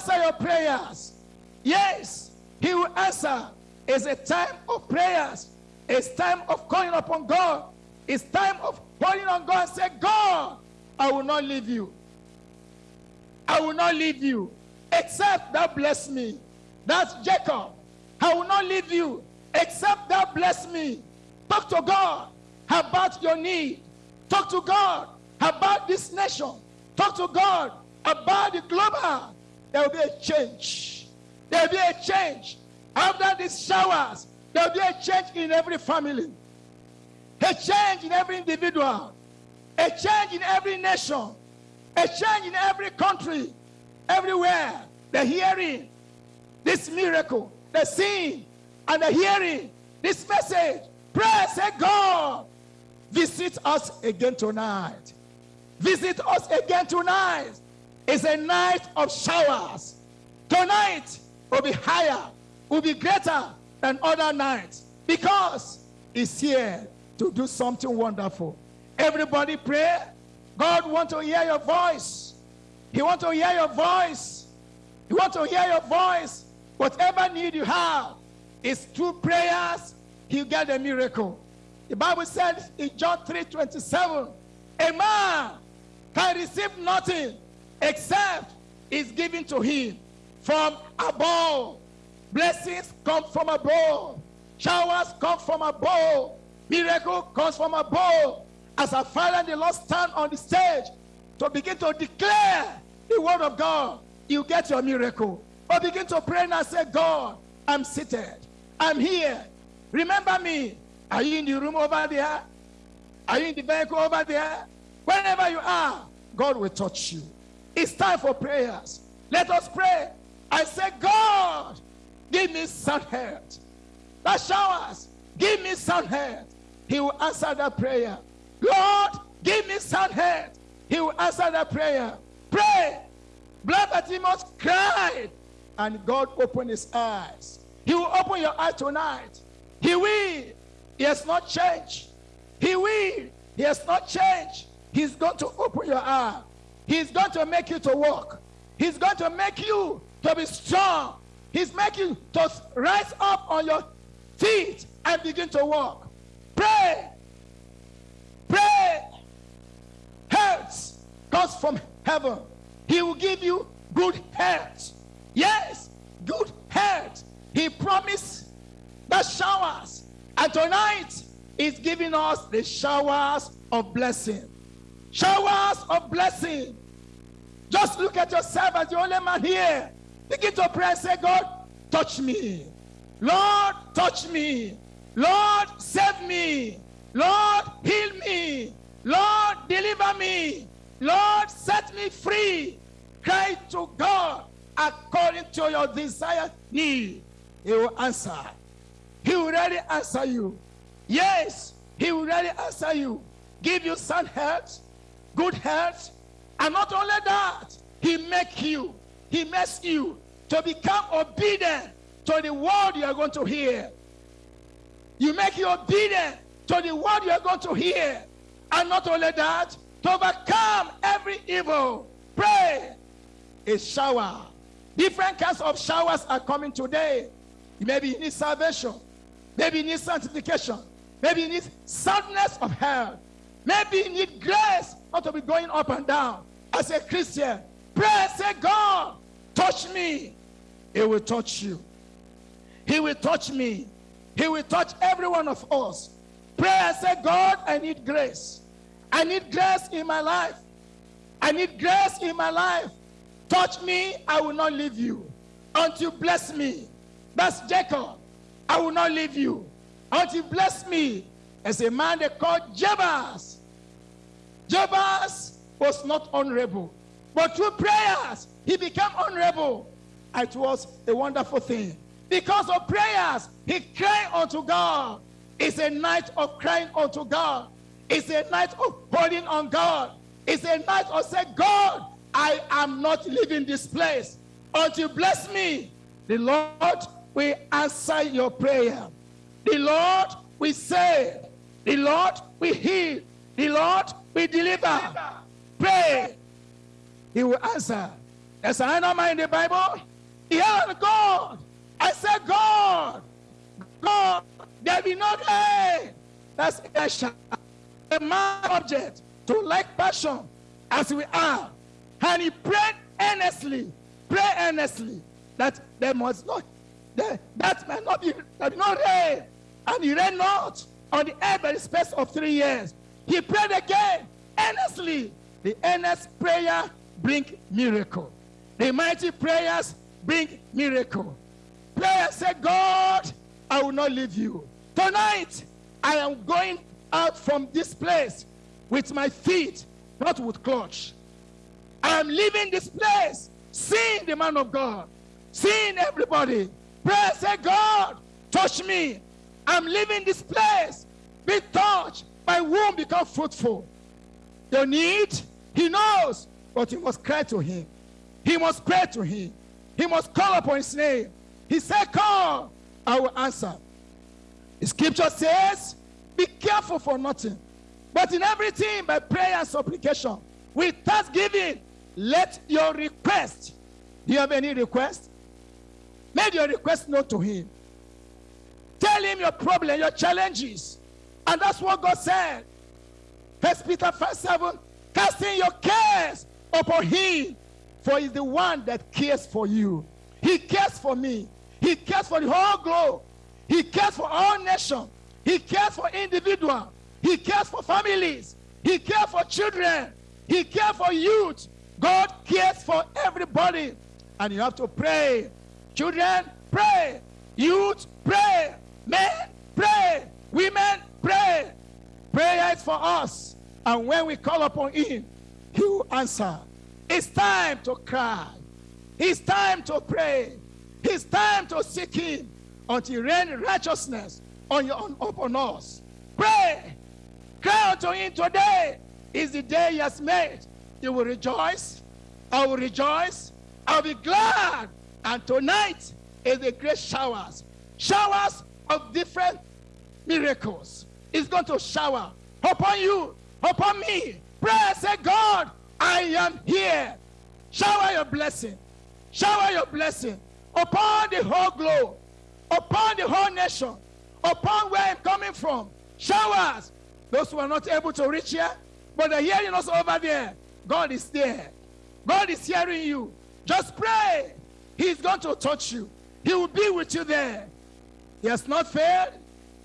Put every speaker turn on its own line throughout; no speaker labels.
answer your prayers. Yes, He will answer. It's a time of prayers. It's time of calling upon God. It's time of calling on God and say, God, I will not leave you. I will not leave you except thou bless me. That's Jacob. I will not leave you except thou bless me. Talk to God about your need. Talk to God about this nation. Talk to God about the global. There will be a change. There will be a change. After these showers, there will be a change in every family. A change in every individual. A change in every nation. A change in every country. Everywhere. The hearing this miracle. The seeing and the hearing this message. Pray, say, God, visit us again tonight. Visit us again tonight. It's a night of showers. Tonight will be higher, will be greater than other nights because He's here to do something wonderful. Everybody pray. God want to hear your voice. He want to hear your voice. He want to hear your voice. Whatever need you have is through prayers, you get a miracle. The Bible says in John 3 27, a man can receive nothing except is given to him from above. Blessings come from above. Showers come from above. Miracle comes from above. As a father and the Lord stand on the stage to begin to declare the word of God, you get your miracle. Or begin to pray and say, God, I'm seated. I'm here. Remember me. Are you in the room over there? Are you in the vehicle over there? Wherever you are, God will touch you. It's time for prayers. Let us pray. I say, God, give me sound health. That showers, give me sound health. He will answer that prayer. Lord, give me sound health. He will answer that prayer. Pray. Blind Bartimaeus cried, and God opened his eyes. He will open your eyes tonight. He will. He has not changed. He will. He has not changed. He's going to open your eye. He's going to make you to walk. He's going to make you to be strong. He's making you to rise up on your feet and begin to walk. Pray. Pray. Health comes from heaven. He will give you good health. Yes, good health. He promised the showers. And tonight, He's giving us the showers of blessing. Showers of blessing. Just look at yourself as the only man here. Begin to pray and say, God, touch me. Lord, touch me. Lord, save me. Lord, heal me. Lord, deliver me. Lord, set me free. Cry to God according to your desired need. He will answer. He will really answer you. Yes, he will really answer you. Give you sound health, good health, and not only that, he make you, he makes you to become obedient to the word you are going to hear. You make you obedient to the word you are going to hear. And not only that, to overcome every evil. Pray. A shower. Different kinds of showers are coming today. Maybe you need salvation. Maybe you need sanctification. Maybe you need soundness of health. Maybe you need grace not to be going up and down. As a Christian, pray, say, God, touch me. He will touch you. He will touch me. He will touch every one of us. Pray say, God, I need grace. I need grace in my life. I need grace in my life. Touch me, I will not leave you. Until you bless me. That's Jacob. I will not leave you. Until you bless me. As a man they called Jabez. Jabez was not honorable. But through prayers, he became honorable. It was a wonderful thing. Because of prayers, he cried unto God. It's a night of crying unto God. It's a night of holding on God. It's a night of saying, God, I am not leaving this place until you bless me. The Lord will answer your prayer. The Lord will save. The Lord will heal. The Lord will deliver. Pray. He will answer. There's another man in the Bible. He held God. I said, God, God, there be no day. That's Elisha. A man object to like passion as we are. And he prayed earnestly, pray earnestly that there must not, that, that might not be, there be no rain. And he rained not on the earth by the space of three years. He prayed again earnestly. The earnest prayer bring miracle. The mighty prayers bring miracle. Prayer say, God, I will not leave you. Tonight, I am going out from this place with my feet, not with clutch. I am leaving this place, seeing the man of God, seeing everybody. Pray, say, God, touch me. I'm leaving this place. Be touched. My womb become fruitful. Your need, he knows, but you must cry to him. He must pray to him. He must call upon his name. He said, Call, I will answer. The scripture says, Be careful for nothing, but in everything by prayer and supplication, with thanksgiving, let your request. Do you have any request? Make your request known to him. Tell him your problem, your challenges. And that's what God said. First Peter 5 7, casting your cares upon him, for he's the one that cares for you. He cares for me. He cares for the whole globe. He cares for all nations. He cares for individuals. He cares for families. He cares for children. He cares for youth. God cares for everybody. And you have to pray. Children, pray. Youth, pray. Men, pray. Women, pray. Prayer is for us. And when we call upon Him, He will answer. It's time to cry. It's time to pray. It's time to seek Him until rain righteousness on your, on, upon us. Pray. Cry unto Him today. Is the day He has made. You will rejoice. I will rejoice. I'll be glad. And tonight is the great showers. Showers of different miracles. It's going to shower upon you, upon me. Pray, say, God, I am here. Shower your blessing. Shower your blessing upon the whole globe, upon the whole nation, upon where I'm coming from. Showers. Those who are not able to reach here, but they're hearing us over there. God is there. God is hearing you. Just pray. He's going to touch you. He will be with you there. He has not failed.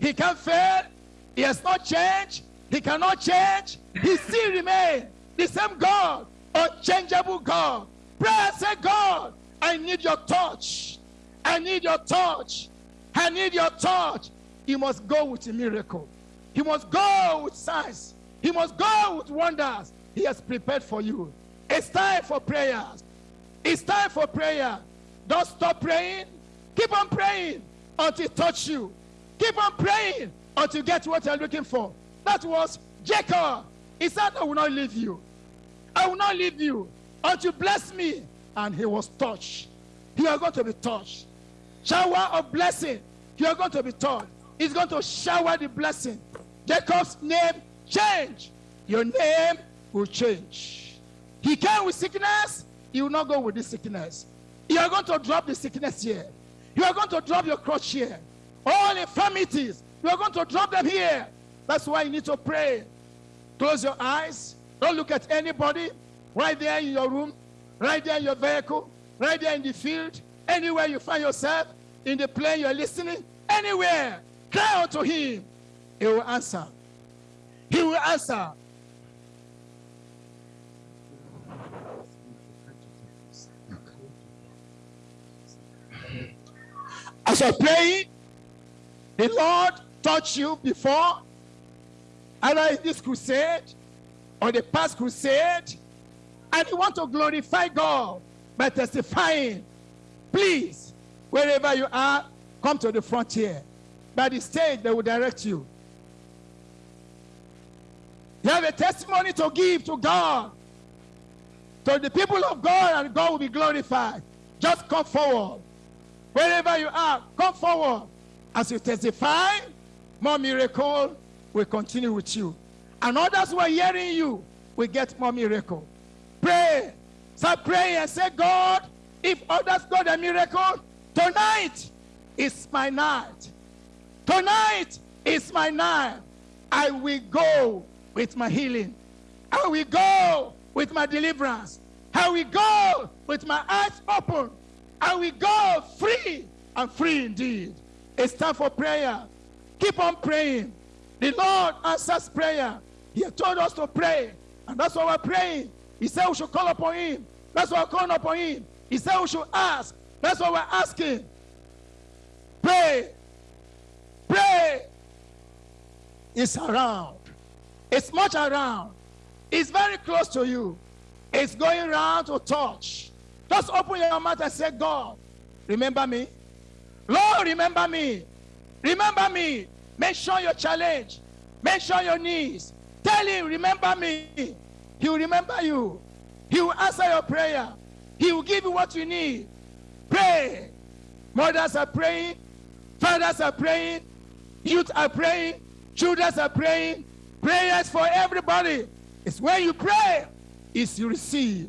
He can't fail. He has not changed. He cannot change. He still remains the same God, unchangeable God. Pray, say, God, I need your touch. I need your touch. I need your touch. He must go with a miracle. He must go with signs. He must go with wonders. He has prepared for you. It's time for prayers. It's time for prayer. Don't stop praying. Keep on praying until touch you. Keep on praying until you get what you're looking for. That was Jacob. He said, I will not leave you. I will not leave you until you bless me. And he was touched. You are going to be touched. Shower of blessing. You are going to be touched. He's going to shower the blessing. Jacob's name change. Your name will change. He came with sickness. He will not go with this sickness. You are going to drop the sickness here. You are going to drop your crutch here. All infirmities, are going to drop them here. That's why you need to pray. Close your eyes. Don't look at anybody. Right there in your room, right there in your vehicle, right there in the field, anywhere you find yourself, in the plane you're listening, anywhere. Cry out to him. He will answer. He will answer. As you're praying, the Lord touched you before, either in this crusade or the past crusade, and you want to glorify God by testifying. Please, wherever you are, come to the frontier. By the stage, they will direct you. You have a testimony to give to God, to the people of God, and God will be glorified. Just come forward. Wherever you are, come forward. As you testify, more miracle will continue with you. And others who are hearing you will get more miracle. Pray. Start praying and say, God, if others got a miracle, tonight is my night. Tonight is my night. I will go with my healing. I will go with my deliverance. I will go with my eyes open. I will go free and free indeed. It's time for prayer. Keep on praying. The Lord answers prayer. He told us to pray, and that's why we're praying. He said we should call upon Him. That's why we're calling upon Him. He said we should ask. That's why we're asking. Pray. Pray. It's around. It's much around. It's very close to you. It's going around to touch. Just open your mouth and say, God, remember me. Lord, remember me. Remember me. Mention your challenge. Mention your needs. Tell him, remember me. He will remember you. He will answer your prayer. He will give you what you need. Pray. Mothers are praying. Fathers are praying. Youth are praying. Children are praying. Prayers for everybody. It's when you pray, is you receive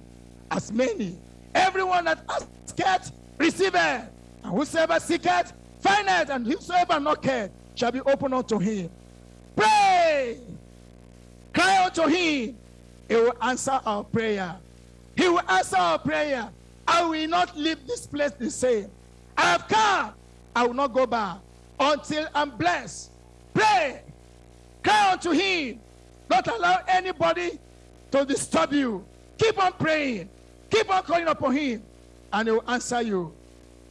as many. Everyone that asketh, receiveth. And whosoever seeketh, findeth. And whosoever knocketh, shall be opened unto him. Pray. Cry unto him. He will answer our prayer. He will answer our prayer. I will not leave this place the same. I have come. I will not go back until I'm blessed. Pray. Cry unto him. Don't allow anybody to disturb you. Keep on praying. Keep on calling upon him. And he will answer you.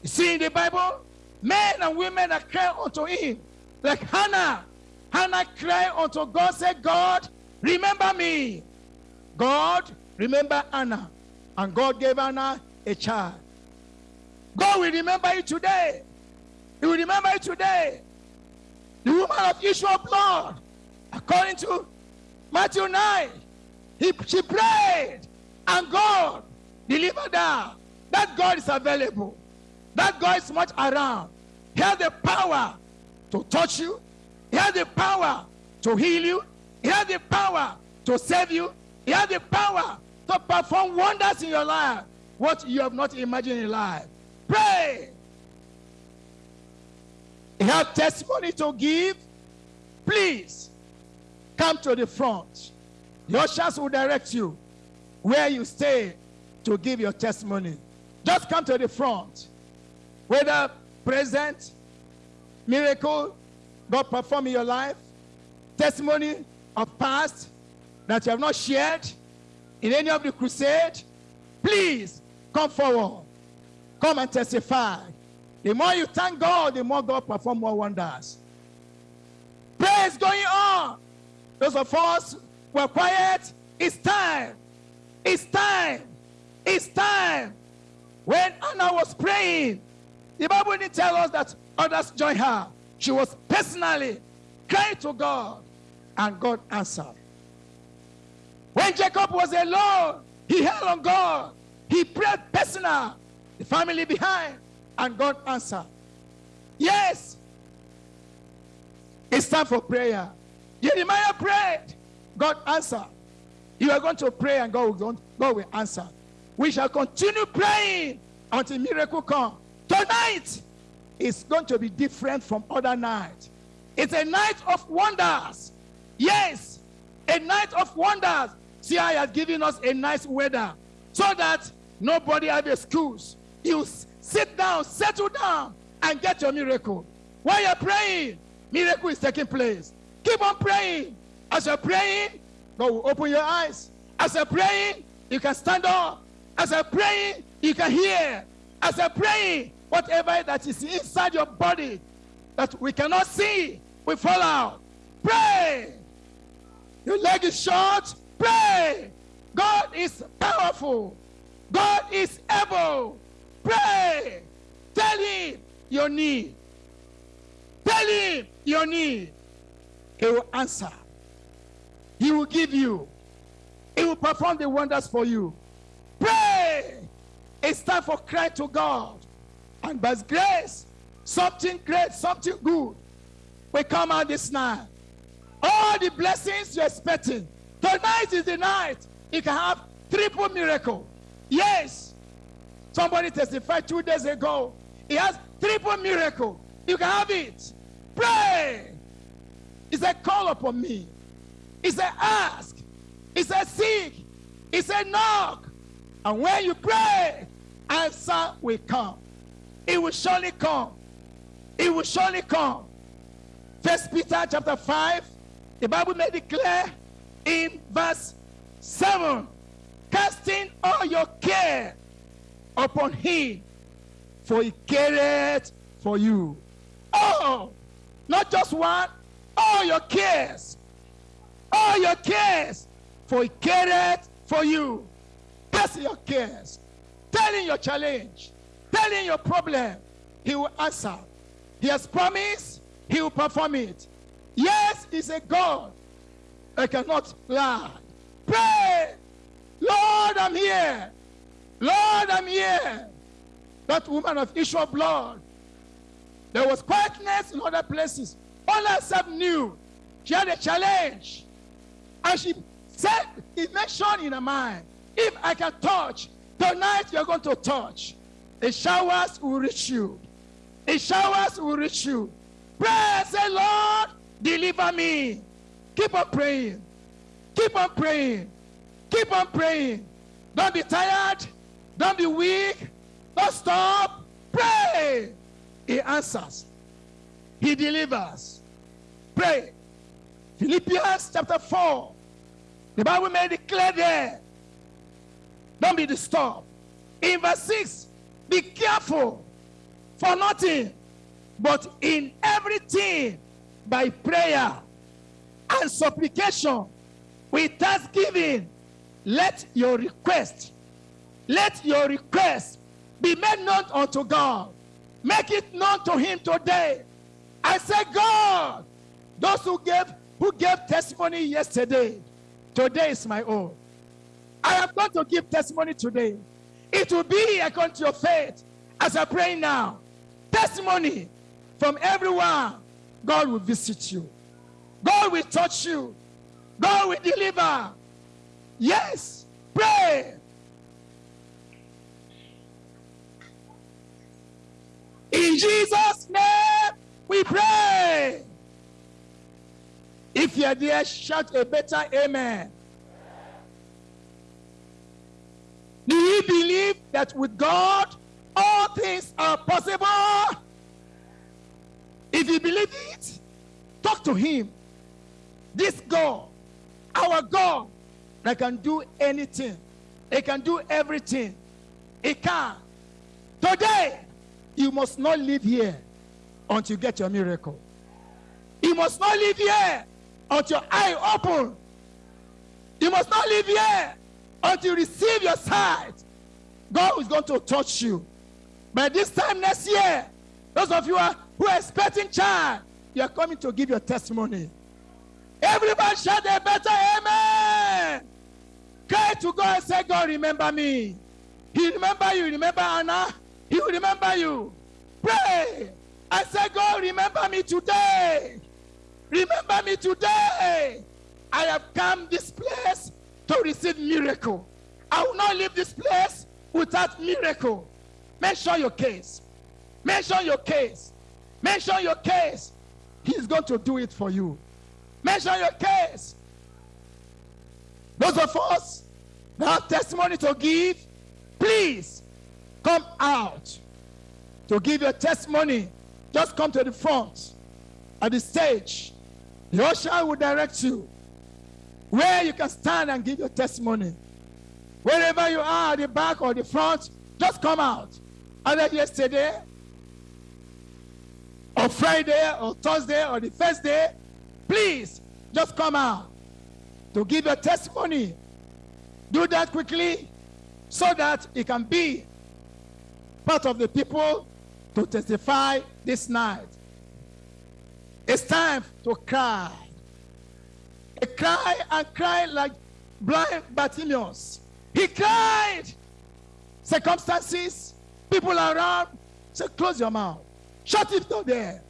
You see in the Bible, men and women that cry unto him. Like Hannah. Hannah cried unto God, said, God, remember me. God, remember Anna. And God gave Anna a child. God will remember you today. He will remember you today. The woman of issue of blood, according to Matthew 9, he, she prayed and God delivered her. That God is available. That God is much around. He has the power to touch you. He has the power to heal you. He has the power to save you. He has the power to perform wonders in your life. What you have not imagined in life. Pray. You have testimony to give. Please come to the front. The ushers will direct you where you stay to give your testimony. Just come to the front. Whether present, miracle, God perform in your life, testimony of past that you have not shared in any of the crusade, please come forward. Come and testify. The more you thank God, the more God perform more wonders. Praise going on. Those of us who are quiet, it's time. It's time. It's time. When Anna was praying, the Bible didn't tell us that others joined her. She was personally crying to God, and God answered. When Jacob was alone, he held on God. He prayed personal, the family behind, and God answered. Yes, it's time for prayer. Jeremiah prayed, God answered. You are going to pray and God will, God will answer. We shall continue praying until miracle come. Tonight is going to be different from other nights. It's a night of wonders. Yes, a night of wonders. See, I has given us a nice weather so that nobody have a excuse. You sit down, settle down, and get your miracle. While you're praying, miracle is taking place. Keep on praying. As you're praying, God will open your eyes. As you're praying, you can stand up. As you're praying, you can hear. As you're praying, whatever that is inside your body that we cannot see, we fall out. Pray. Your leg is short. Pray. God is powerful. God is able. Pray. Tell him your need. Tell him your need. He will answer. He will give you. He will perform the wonders for you. Pray. It's time for cry to God. And by grace, something great, something good will come out this night. All the blessings you're expecting. Tonight is the night you can have triple miracle. Yes. Somebody testified two days ago. He has triple miracle. You can have it. Pray. He said, call upon me. He said, ask. He said, seek. He said, knock. And when you pray, answer will come. It will surely come. It will surely come. First Peter chapter 5, the Bible may declare in verse 7 casting all your care upon him, for he careth for you. Oh, not just one, all your cares. All your cares, for he careth for you. Cast your cares. Tell him your challenge. Tell him your problem. He will answer. He has promised, he will perform it. Yes, he's a God. I cannot lie. Pray. Lord, I'm here. Lord, I'm here. That woman of issue of blood. There was quietness in other places. All herself knew. She had a challenge. And she said, it mentioned in her mind, if I can touch, tonight you're going to touch. The showers will reach you. The showers will reach you. Pray, say, Lord, deliver me. Keep on praying. Keep on praying. Keep on praying. Don't be tired. Don't be weak. Don't stop. Pray. He answers. He delivers. Pray. Philippians chapter 4. The Bible may declare there. Don't be disturbed. In verse 6, be careful for nothing, but in everything by prayer and supplication with thanksgiving let your request let your request be made known unto god. Make it known to him today. I say god those who gave who gave testimony yesterday today is my own i am going to give testimony today. It will be according to your faith as i pray now. Testimony from everyone. God will visit you. God will touch you. God will deliver. Yes pray. In jesus name we pray. If you're there shout a better amen do you believe that with god all things are possible? If you believe it talk to him. This god our god that can do anything. He can do everything. He can. Today you must not live here until you get your miracle. You must not live here until your eye open. You must not live here until you receive your sight god is going to touch you. By this time next year those of you who are expecting child you are coming to give your testimony. Everybody shout a better amen. Cry to god and say god remember me. He remember you remember anna. He will remember you. Pray. I say god remember me today. Remember me today. I have come this place to receive miracle. I will not leave this place without miracle. Mention your case. Mention your case. Mention your case. He's going to do it for you. Mention your case. Those of us that have testimony to give please come out. To give your testimony just come to the front at the stage. The usher will direct you where you can stand and give your testimony wherever you are at the back or the front just come out either yesterday or friday or thursday or the first day please just come out to give your testimony do that quickly so that it can be part of the people to testify this night. It's time to cry. He cried and cried like blind Bartimaeus. He cried. Circumstances, people around said, Close your mouth. Shut it door there.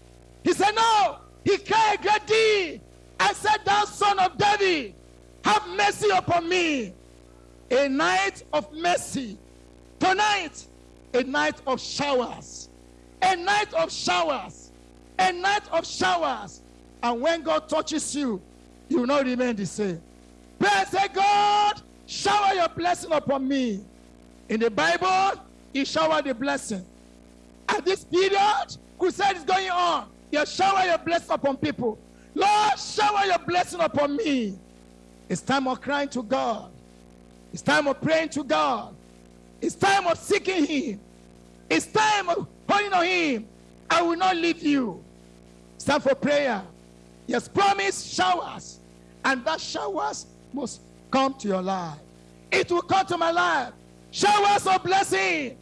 He said, No. He cried great deal and said, Thou son of David, have mercy upon me. A night of mercy Tonight, a night of showers. A night of showers. A night of showers. And when God touches you, you will not remain the same. Pray say, God, shower your blessing upon me. In the Bible, he showered the blessing. At this period, crusade is going on. You shower your blessing upon people. Lord, shower your blessing upon me. It's time of crying to God. It's time of praying to God. It's time of seeking Him. It's time of calling on Him. I will not leave you. It's time for prayer. He has promised showers, and that showers must come to your life. It will come to my life. Showers of blessing.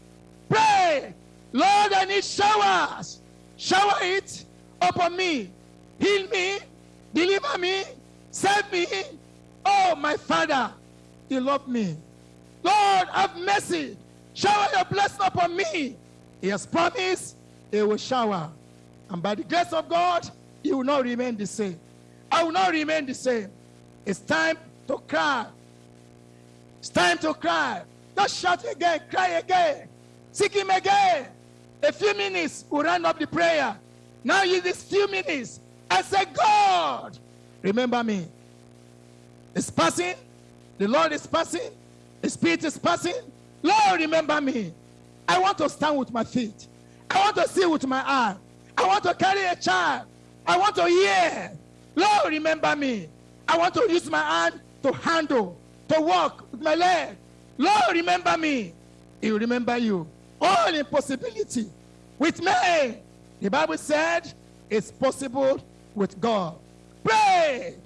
Pray. Lord, I need showers. Shower it upon me. Heal me. Deliver me. Save me. Oh, my Father, you love me. Lord, have mercy. Shower your blessing upon me. He has promised he will shower. And by the grace of God, you will not remain the same. I will not remain the same. It's time to cry. It's time to cry. Just shout again, cry again, seek him again. A few minutes, we'll round up the prayer. Now use these few minutes and say, God, remember me. It's passing. The Lord is passing. The Spirit is passing. Lord, remember me. I want to stand with my feet. I want to see with my eye. I want to carry a child. I want to hear. Lord, remember me. I want to use my hand to handle, to walk with my leg. Lord, remember me. He will remember you. All impossibility with me. The Bible said it's possible with God. Pray.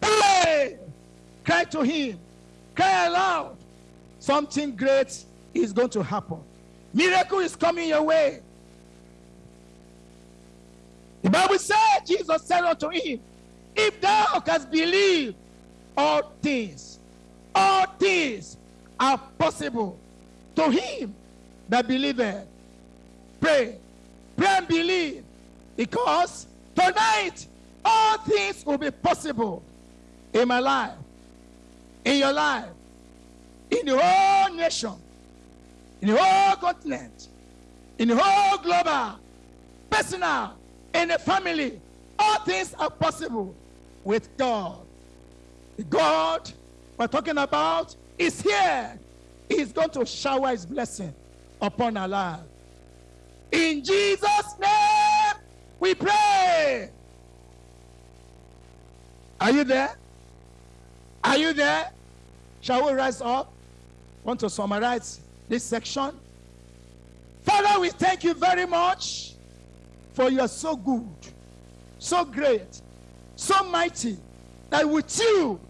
Pray. Cry to Him. Cry aloud. Something great is going to happen. Miracle is coming your way. The Bible said, Jesus said unto him, If thou canst believe, all things, all things are possible to him that believeth. Pray, pray and believe, because tonight all things will be possible in my life, in your life, in the whole nation, in the whole continent, in the whole global, personal, in a family. All things are possible with God. The God we're talking about is here. He's going to shower his blessing upon our lives. In Jesus' name, we pray. Are you there? Are you there? Shall we rise up? Want to summarize this section? Father, we thank you very much for you are so good, so great, so mighty, that with you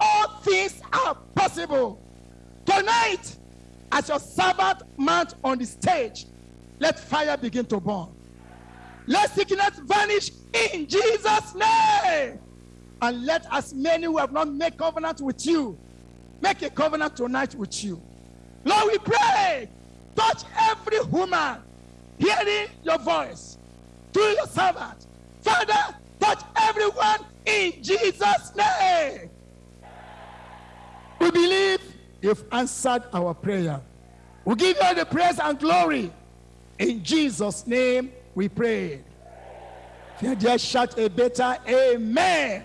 all things are possible. Tonight, as your servant mount on the stage, let fire begin to burn. Let sickness vanish in Jesus' name. And let as many who have not made covenant with you make a covenant tonight with you. Lord, we pray, touch every woman hearing your voice through your servant. Father, touch everyone in Jesus' name. We believe you've answered our prayer. We give you the praise and glory. In Jesus' name we pray. If you just shout a better amen.